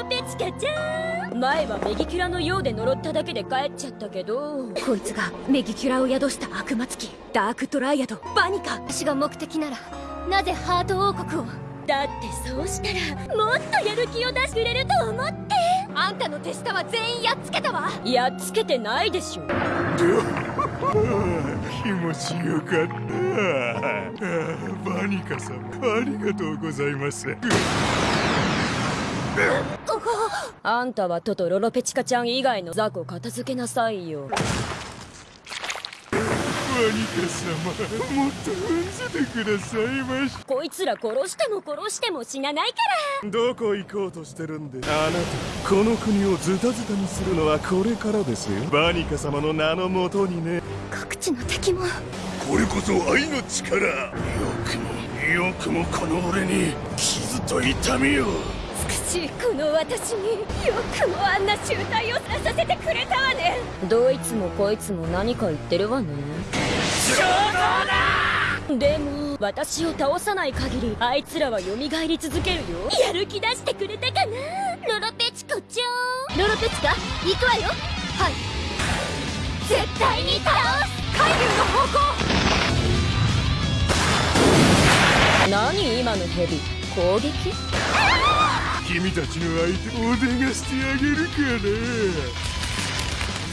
ロペチカちゃん。前はメギキュラのようで呪っただけで帰っちゃったけど。こいつがメギキュラを宿した悪魔付き。ダークトライアドバニカ私が目的ならなぜハート王国を？だってそうしたらもっとやる気を出してくれると思って。あんたの手下は全員やっつけたわ。やっつけてないでしょ。気持ちよかった。バニカ様ありがとうございますあんたはトトロロペチカちゃん以外の雑魚片付けなさいよ。バニカ様もっと踏んぜてくださいまし。こいつら殺しても殺しても死なないから。どこ行こうとしてるんで？あなた。この国をズタズタにするのはこれからですよ。バニカ様の名のもとにね。各地の敵も。これこそ愛の力。よくもよくもこの俺に。傷と痛みを。美しいこの私によくもあんな集体をさせてくれたわね。どいつもこいつも何か言ってるわね。でも私を倒さない限りあいつらは蘇り続けるよ。やる気出してくれたかな。ロロペチコちゃんロロペチカ行くわよ。はい。絶対に倒す。海流の方向。何今のヘビ攻撃？君たちの相手おでがしてあげるから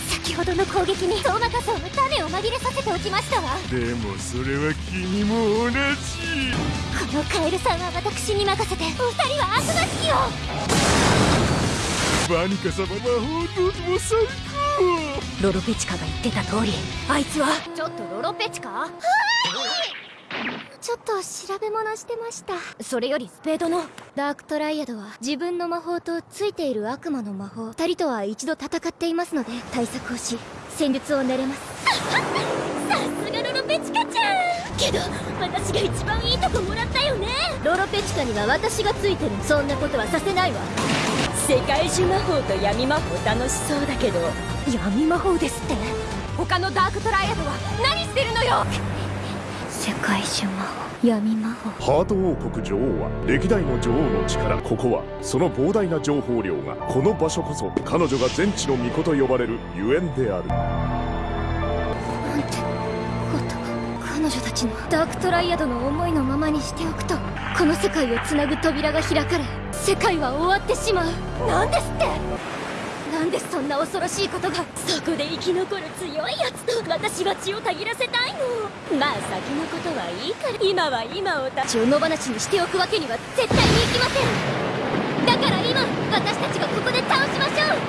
先ほどの攻撃にトーマカソウの種を紛れさせておきましたわ。でもそれは君も同じ。このカエルさんは私に任せて。お二人は悪魔式を。バニカ様は本当にもう最高。ロロペチカが言ってた通りあいつは。ちょっとロロペチカ？ちょっと調べ物してました。それよりスペードの。ダークトライアドは自分の魔法とついている悪魔の魔法。二人とは一度戦っていますので対策をし戦術を練れます。さすがロロペチカちゃん。けど私が一番いいとこもらったよね。ロロペチカには私がついてる。そんなことはさせないわ。世界中魔法と闇魔法楽しそうだけど。闇魔法ですって。他のダークトライアドは何してるのよ世界中魔法闇魔法。ハート王国女王は歴代の女王の力ここはその膨大な情報量がこの場所こそ彼女が全知の巫女と呼ばれるゆえんである。なんてこと彼女たちのダークトライアドの思いのままにしておくとこの世界をつなぐ扉が開かれ世界は終わってしまう。なんですってなんでそんな恐ろしいことがそこで生き残る強いやつと私は血をたぎらせたいのまあ先のことはいいから今は今をた血を野放しにしておくわけには絶対にいきません。だから今私たちがここで倒しましょう。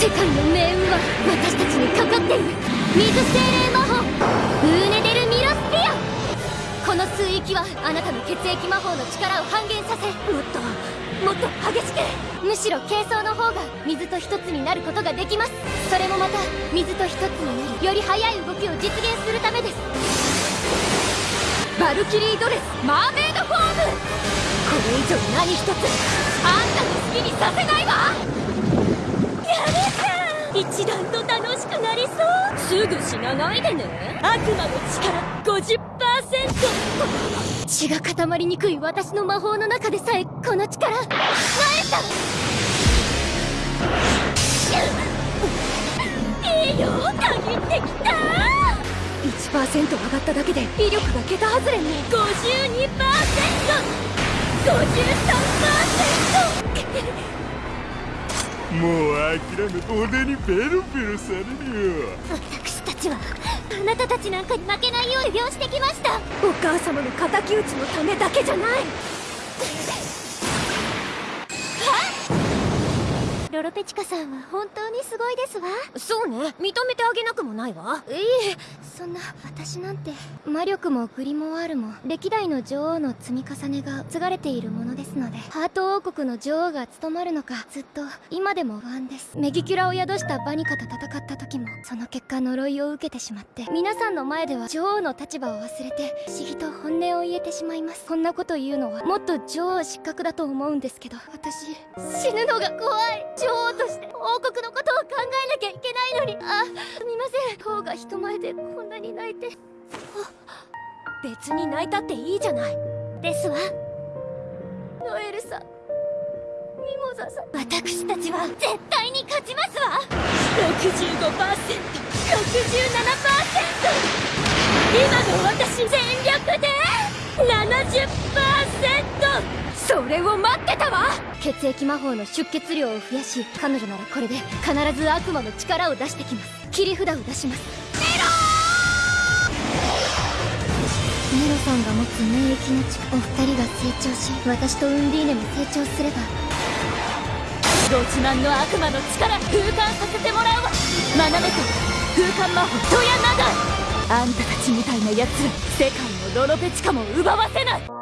世界の命運は私たちにかかっている水精霊魔法ウーネデルミロスピア。この水域はあなたの血液魔法の力を半減させもっと。もっと激しく。むしろ軽装の方が水と一つになることができます。それもまた水と一つになりより速い動きを実現するためです。バルキリードレスマーメイドフォーム。これ以上何一つあんたの好きにさせないわ。やるじゃん一段と楽しくなりそう。すぐ死なないでね。悪魔の力50%血が固まりにくい私の魔法の中でさえこの力なえた。いいよ限ってきた。1%上がっただけで威力が桁外れに。52%53% もう諦め俺にペロペロされるよちはあなたたちなんかに負けないよう修行してきました。お母様の敵討ちのためだけじゃない。ロロペチカさんは本当にすごいですわ。そうね。認めてあげなくもないわ。いえそんな私なんて。魔力もグリモワールも歴代の女王の積み重ねが継がれているものですのでハート王国の女王が務まるのかずっと今でも不安です。メギキュラを宿したバニカと戦った時もその結果呪いを受けてしまって皆さんの前では女王の立場を忘れて不思議と本音を言えてしまいます。こんなこと言うのはもっと女王失格だと思うんですけど私死ぬのが怖い。女王として王国のことを考えなきゃいけないのに。あすみません。王が人前でこんなに泣いて。別に泣いたっていいじゃない。ですわ。ノエルさんミモザさ私たちは絶対に勝ちますわ。65%67% 今の私全力で。70%それを待ってたわ。血液魔法の出血量を増やし彼女ならこれで必ず悪魔の力を出してきます。切り札を出しますネロさんが持つ免疫の力お二人が成長し私とウンディーネも成長すれば。ご自慢の悪魔の力空間させてもらうわ。学べと空間魔法ドヤナダ。あんたたちみたいな奴ら世界のロロペチカも奪わせない。